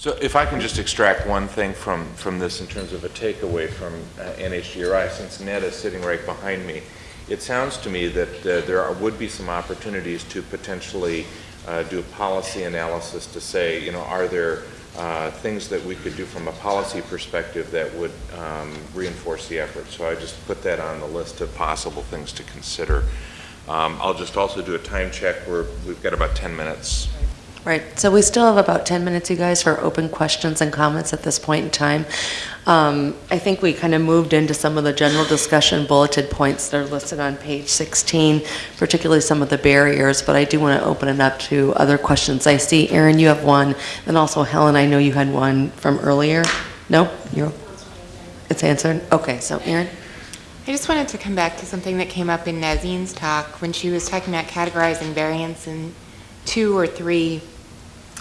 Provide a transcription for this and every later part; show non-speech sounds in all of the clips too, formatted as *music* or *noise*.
So if I can just extract one thing from, from this in terms of a takeaway from uh, NHGRI, since Ned is sitting right behind me, it sounds to me that uh, there are, would be some opportunities to potentially uh, do a policy analysis to say, you know, are there uh, things that we could do from a policy perspective that would um, reinforce the effort. So I just put that on the list of possible things to consider. Um, I'll just also do a time check. We're, we've got about 10 minutes. Right, so we still have about 10 minutes, you guys, for open questions and comments at this point in time. Um, I think we kind of moved into some of the general discussion bulleted points that are listed on page 16, particularly some of the barriers, but I do want to open it up to other questions. I see, Aaron, you have one, and also Helen, I know you had one from earlier. No? You're, it's answered? Okay, so Aaron? I just wanted to come back to something that came up in Nazneen's talk when she was talking about categorizing variants in two or three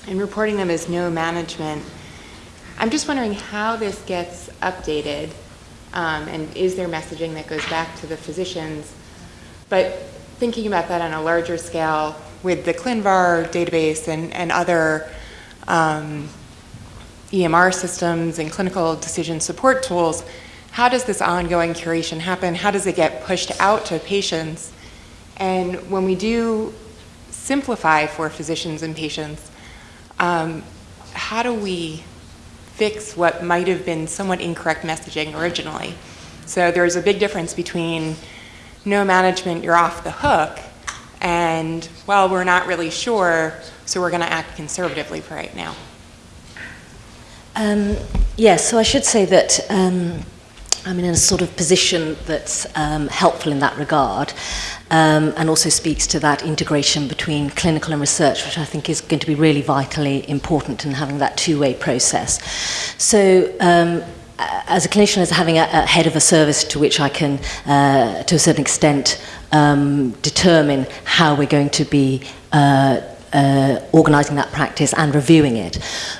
and reporting them as no management. I'm just wondering how this gets updated um, and is there messaging that goes back to the physicians? But thinking about that on a larger scale with the ClinVar database and, and other um, EMR systems and clinical decision support tools, how does this ongoing curation happen? How does it get pushed out to patients? And when we do simplify for physicians and patients, um, how do we fix what might have been somewhat incorrect messaging originally? So there's a big difference between no management, you're off the hook, and, well, we're not really sure, so we're going to act conservatively for right now. Um, yes, so I should say that um, I'm in a sort of position that's um, helpful in that regard um, and also speaks to that integration between clinical and research, which I think is going to be really vitally important in having that two-way process. So um, as a clinician, as having a, a head of a service to which I can, uh, to a certain extent, um, determine how we're going to be uh, uh, organising that practice and reviewing it.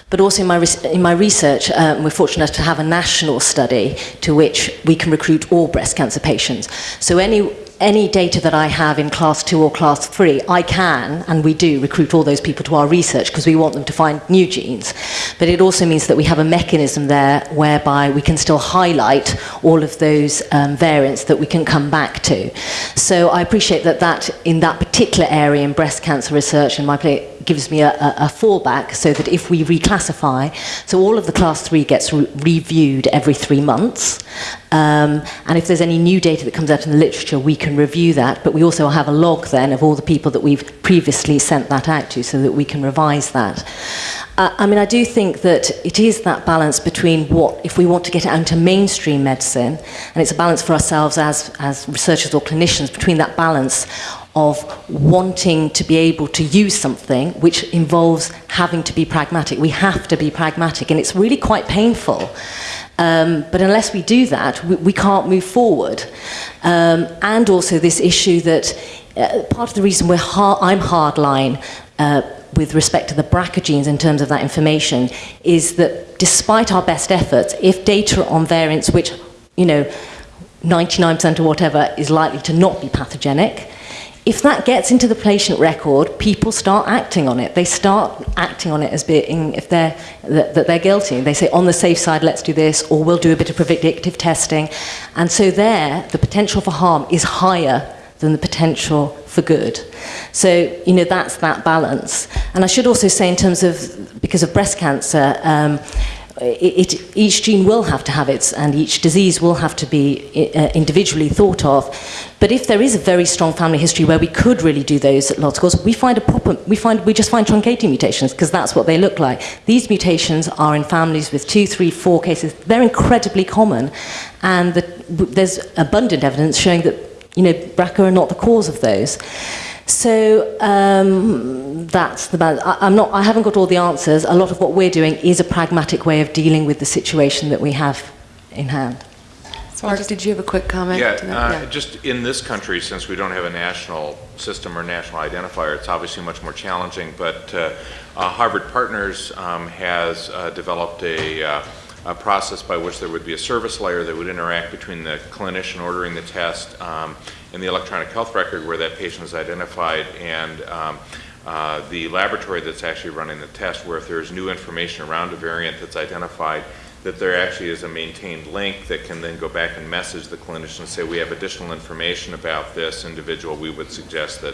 But also in my, in my research, um, we're fortunate to have a national study to which we can recruit all breast cancer patients. So any any data that I have in class two or class three, I can, and we do, recruit all those people to our research because we want them to find new genes. But it also means that we have a mechanism there whereby we can still highlight all of those um, variants that we can come back to. So I appreciate that that in that particular area in breast cancer research in my place gives me a, a, a fallback so that if we reclassify, so all of the class three gets re reviewed every three months. Um, and if there's any new data that comes out in the literature, we can review that. But we also have a log then of all the people that we've previously sent that out to so that we can revise that. Uh, I mean, I do think that it is that balance between what, if we want to get it out into mainstream medicine, and it's a balance for ourselves as, as researchers or clinicians, between that balance of wanting to be able to use something which involves having to be pragmatic. We have to be pragmatic, and it's really quite painful. Um, but unless we do that, we, we can't move forward. Um, and also this issue that uh, part of the reason we're hard, I'm hardline uh, with respect to the BRCA genes in terms of that information is that despite our best efforts, if data on variants which, you know, 99% or whatever is likely to not be pathogenic, if that gets into the patient record, people start acting on it. They start acting on it as being, if they're, that, that they're guilty. They say, on the safe side, let's do this, or we'll do a bit of predictive testing. And so there, the potential for harm is higher than the potential for good. So, you know, that's that balance. And I should also say in terms of, because of breast cancer, um, it, each gene will have to have its, and each disease will have to be uh, individually thought of. But if there is a very strong family history where we could really do those lots of course, we find a proper, we find, we just find truncating mutations because that's what they look like. These mutations are in families with two, three, four cases. They're incredibly common, and the, there's abundant evidence showing that, you know, BRCA are not the cause of those. So um, that's the balance. I, I'm not, I haven't got all the answers. A lot of what we're doing is a pragmatic way of dealing with the situation that we have in hand. So Mark, did you have a quick comment? Yeah, uh, yeah, just in this country, since we don't have a national system or national identifier, it's obviously much more challenging. But uh, uh, Harvard Partners um, has uh, developed a, uh, a, process by which there would be a service layer that would interact between the clinician ordering the test um, in the electronic health record where that patient is identified and um, uh, the laboratory that's actually running the test, where if there's new information around a variant that's identified, that there actually is a maintained link that can then go back and message the clinician and say, we have additional information about this individual. We would suggest that,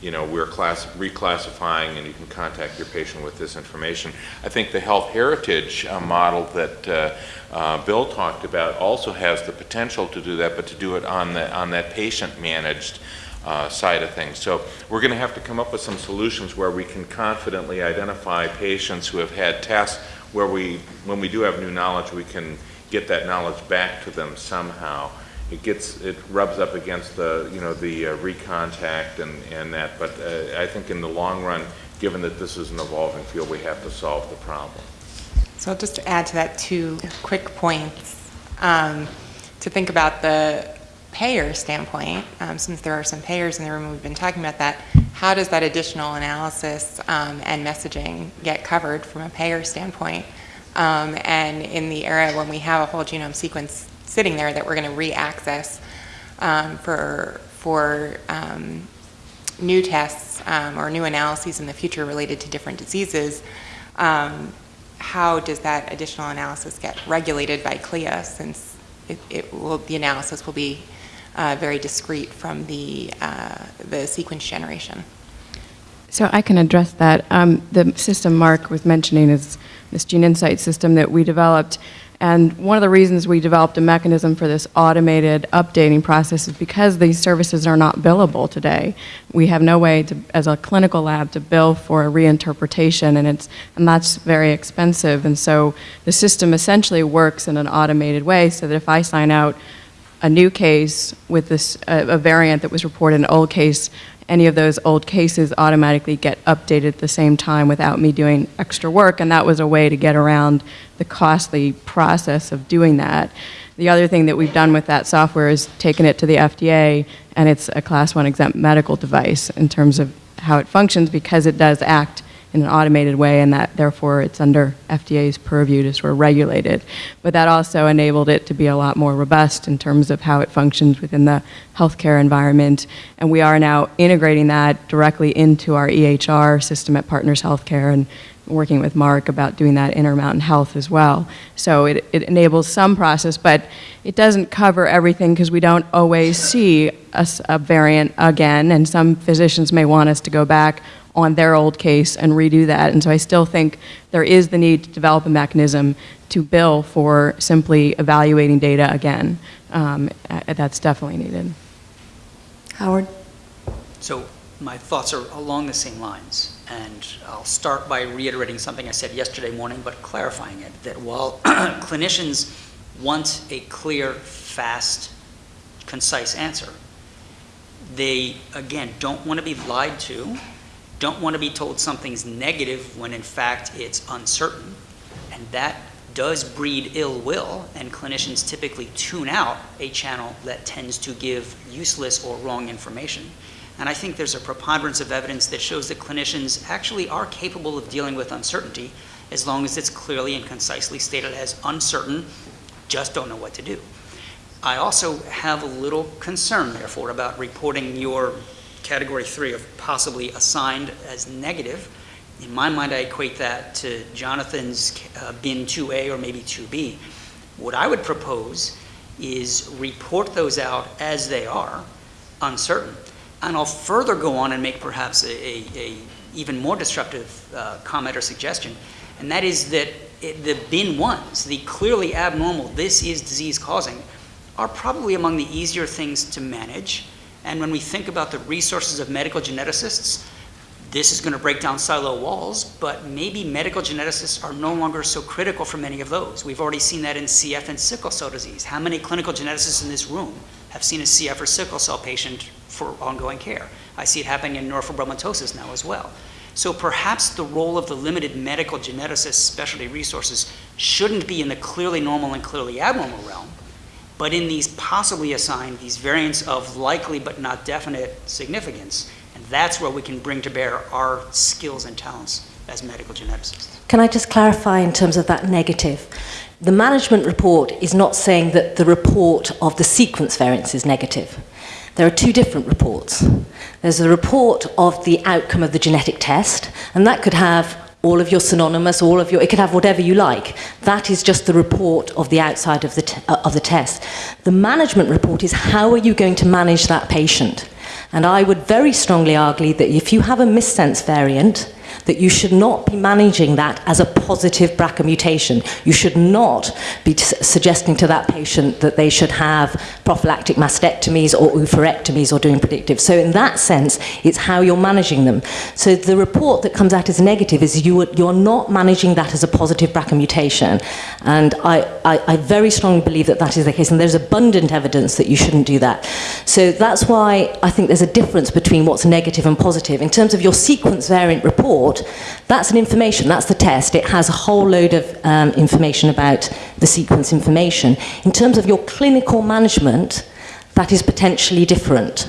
you know, we're class, reclassifying and you can contact your patient with this information. I think the health heritage uh, model that uh, uh, Bill talked about also has the potential to do that, but to do it on, the, on that patient-managed uh, side of things. So we're going to have to come up with some solutions where we can confidently identify patients who have had tests where we, when we do have new knowledge, we can get that knowledge back to them somehow. It gets, it rubs up against the, you know, the uh, recontact and, and that, but uh, I think in the long run, given that this is an evolving field, we have to solve the problem. So just add to that two quick points. Um, To think about the payer standpoint, um, since there are some payers in the room, we've been talking about that, how does that additional analysis um, and messaging get covered from a payer standpoint? Um, And in the era when we have a whole genome sequence sitting there that we're going to re-access um, for, for um, new tests um, or new analyses in the future related to different diseases, how does that additional analysis get regulated by CLIA since it, it will, the analysis will be uh, very discrete from the, uh, the sequence generation? So I can address that. Um, the system Mark was mentioning is this GeneInsight system that we developed. And one of the reasons we developed a mechanism for this automated updating process is because these services are not billable today. We have no way to, as a clinical lab, to bill for a reinterpretation, and it's and that's very expensive. And so the system essentially works in an automated way, so that if I sign out a new case with this a, a variant that was reported in an old case, any of those old cases automatically get updated at the same time without me doing extra work, and that was a way to get around the costly process of doing that. The other thing that we've done with that software is taken it to the FDA, and it's a class one exempt medical device in terms of how it functions because it does act in an automated way, and that therefore it's under FDA's purview to sort of regulate it. But that also enabled it to be a lot more robust in terms of how it functions within the healthcare environment. And we are now integrating that directly into our EHR system at Partners Healthcare and working with Mark about doing that in Intermountain Health as well. So it, it enables some process, but it doesn't cover everything because we don't always see a variant again, and some physicians may want us to go back on their old case and redo that. And so I still think there is the need to develop a mechanism to bill for simply evaluating data again. Um, that's definitely needed. Howard? So my thoughts are along the same lines, and I'll start by reiterating something I said yesterday morning, but clarifying it, that while *clears throat* clinicians want a clear, fast, concise answer, they, again, don't want to be lied to, don't want to be told something's negative when in fact it's uncertain, and that does breed ill will, and clinicians typically tune out a channel that tends to give useless or wrong information. And I think there's a preponderance of evidence that shows that clinicians actually are capable of dealing with uncertainty as long as it's clearly and concisely stated as uncertain, just don't know what to do. I also have a little concern, therefore, about reporting your category three of possibly assigned as negative. In my mind, I equate that to Jonathan's uh, bin 2A or maybe 2B. What I would propose is report those out as they are, uncertain. And I'll further go on and make perhaps a, a, a even more disruptive uh, comment or suggestion, and that is that it, the bin ones, the clearly abnormal, this is disease causing, are probably among the easier things to manage. And when we think about the resources of medical geneticists, this is going to break down silo walls, but maybe medical geneticists are no longer so critical for many of those. We've already seen that in CF and sickle cell disease. How many clinical geneticists in this room have seen a CF or sickle cell patient for ongoing care? I see it happening in neurofibromatosis now as well. So perhaps the role of the limited medical geneticist specialty resources shouldn't be in the clearly normal and clearly abnormal realm, but in these possibly assigned, these variants of likely but not definite significance. And that's where we can bring to bear our skills and talents as medical geneticists. Can I just clarify in terms of that negative? The management report is not saying that the report of the sequence variance is negative. there are two different reports. There's a report of the outcome of the genetic test, and that could have all of your synonymous, all of your, it could have whatever you like. That is just the report of the outside of the, uh, of the test. The management report is how are you going to manage that patient? And I would very strongly argue that if you have a missense variant, that you should not be managing that as a positive BRCA mutation. You should not be suggesting to that patient that they should have prophylactic mastectomies or oophorectomies or doing predictive. So in that sense, it's how you're managing them. So the report that comes out as negative is you are, you're not managing that as a positive BRCA mutation. And I, I, I very strongly believe that that is the case. And there's abundant evidence that you shouldn't do that. So that's why I think there's a difference between what's negative and positive. In terms of your sequence variant report, that's an information, that's the test. It has a whole load of um, information about the sequence information. In terms of your clinical management, that is potentially different.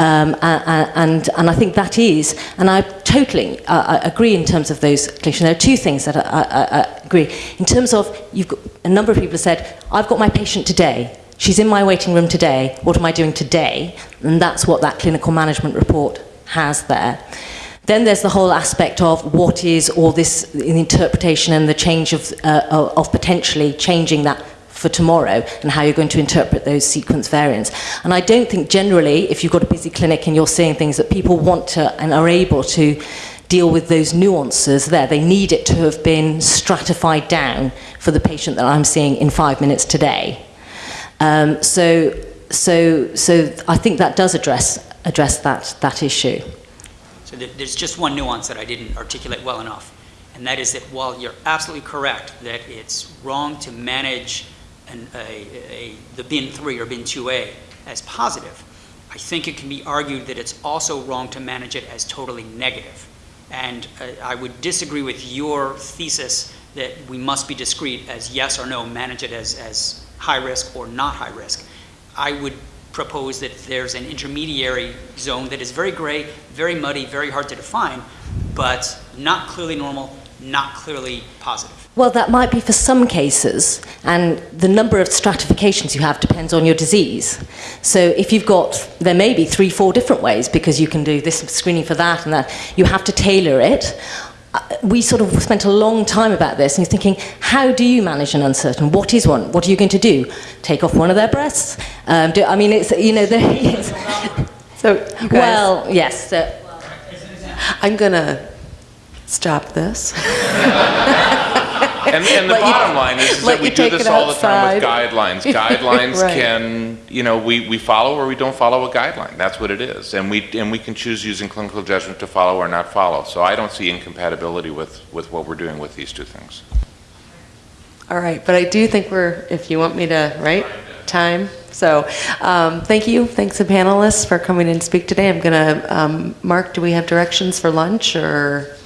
Um, a- a- and, and I think that is, and I totally uh, I agree in terms of those clinicians. There are two things that I, I, I agree. In terms of, you've got, a number of people have said, I've got my patient today, she's in my waiting room today, what am I doing today? And that's what that clinical management report has there. Then there's the whole aspect of what is all this interpretation and the change of, uh, of potentially changing that for tomorrow and how you're going to interpret those sequence variants. And I don't think generally, if you've got a busy clinic and you're seeing things that people want to and are able to deal with those nuances there, they need it to have been stratified down for the patient that I'm seeing in five minutes today. Um, so, so, so I think that does address address that that issue. So there's just one nuance that I didn't articulate well enough, and that is that while you're absolutely correct that it's wrong to manage an, a, a, the bin 3 or bin 2A as positive, I think it can be argued that it's also wrong to manage it as totally negative. And uh, I would disagree with your thesis that we must be discrete as yes or no, manage it as, as high risk or not high risk. I would propose that there's an intermediary zone that is very gray, very muddy, very hard to define, but not clearly normal, not clearly positive. Well, that might be for some cases, and the number of stratifications you have depends on your disease. So if you've got, there may be three, four different ways because you can do this screening for that and that. You have to tailor it. Uh, We sort of spent a long time about this, and you're thinking, how do you manage an uncertain? What is one? What are you going to do? Take off one of their breasts? Um, do, I mean, it's you know, there *laughs* is. So, Well, yes. So, I'm going to stop this. *laughs* And, and the Let you- bottom line is, is that we do this all the time with guidelines. *laughs* Guidelines Right. can, you know, we, we follow or we don't follow a guideline. That's what it is. And we, and we can choose using clinical judgment to follow or not follow. So I don't see incompatibility with, with what we're doing with these two things. All right, but I do think we're, if you want me to, right, time. So, um, thank you, thanks to panelists for coming and speak today. I'm gonna, um, Mark, do we have directions for lunch or?